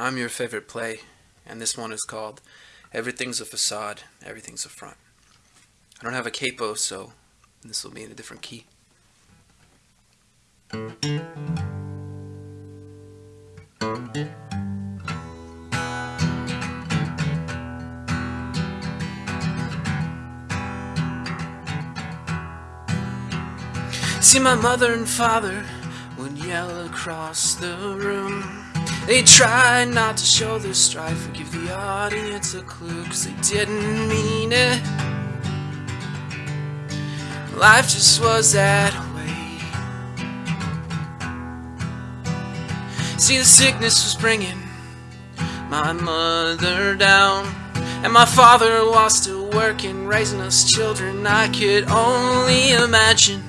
I'm your favorite play, and this one is called Everything's a Facade, Everything's a Front. I don't have a capo, so this will be in a different key. See my mother and father would yell across the room They tried not to show their strife or give the audience a clue Cause they didn't mean it. Life just was that way. See the sickness was bringing my mother down And my father was still working Raising us children. I could only imagine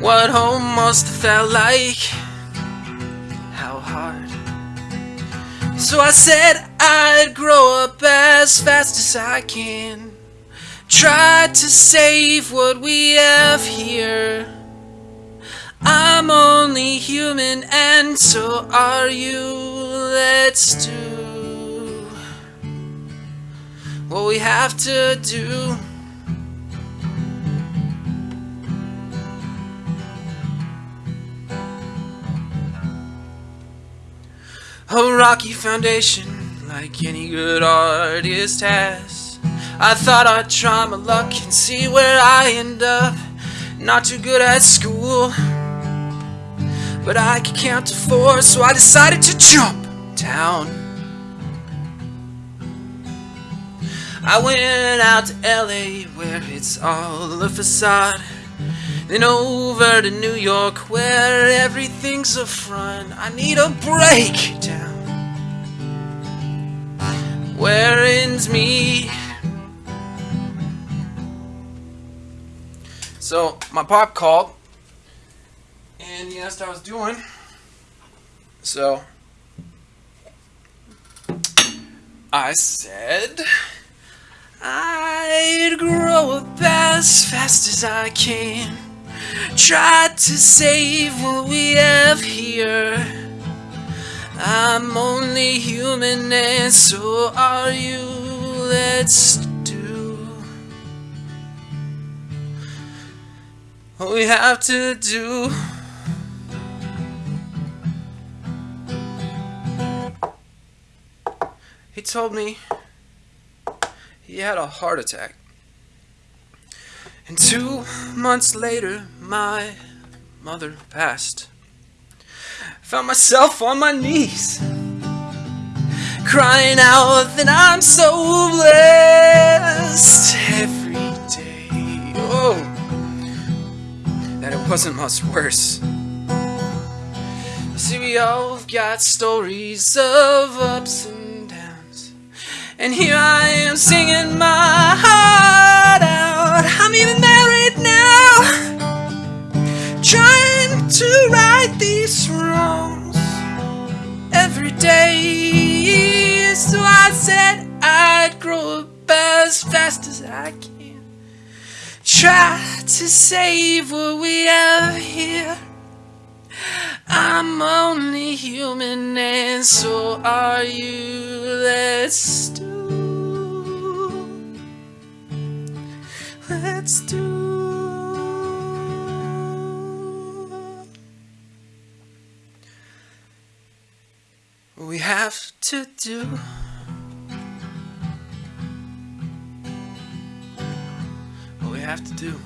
what home must have felt like So I said I'd grow up as fast as I can. Try to save what we have here. I'm only human and so are you. Let's do What we have to do A rocky foundation like any good artist has. I thought I'd try my luck and see where I end up. Not too good at school But I could count to four so I decided to jump down. I went out to LA where it's all a facade then over to New York where everything's a front. I need a breakdown Where ends me? So my pop called. And he asked how I was doing. So I said I'd grow up as fast as I can Try to save what we have here. I'm only human and so are you. Let's do. What we have to do. He told me he had a heart attack and two months later, my mother passed. I Found myself on my knees, crying out that I'm so blessed every day. Oh, that it wasn't much worse. See, we all got stories of ups and downs, and here I am singing my heart day So I said I'd grow up as fast as I can. Try to save what we have here. I'm only human and so are you. Let's do let's do we have to do. What we have to do.